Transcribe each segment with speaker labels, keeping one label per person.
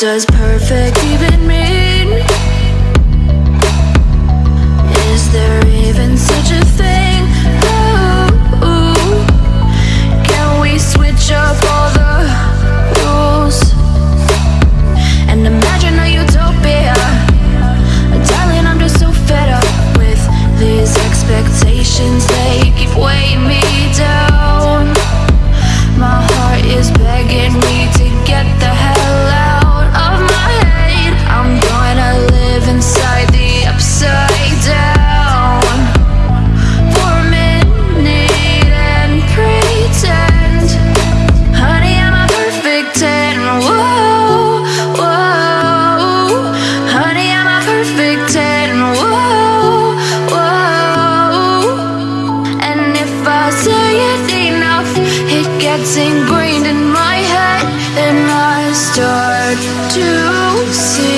Speaker 1: does perfect even mean? Is there even such a thing? Ooh, can we switch up all the rules? And imagine a utopia Darling, I'm just so fed up with these expectations They keep weighing me It's ingrained in my head and I start to see.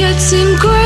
Speaker 1: gets engraved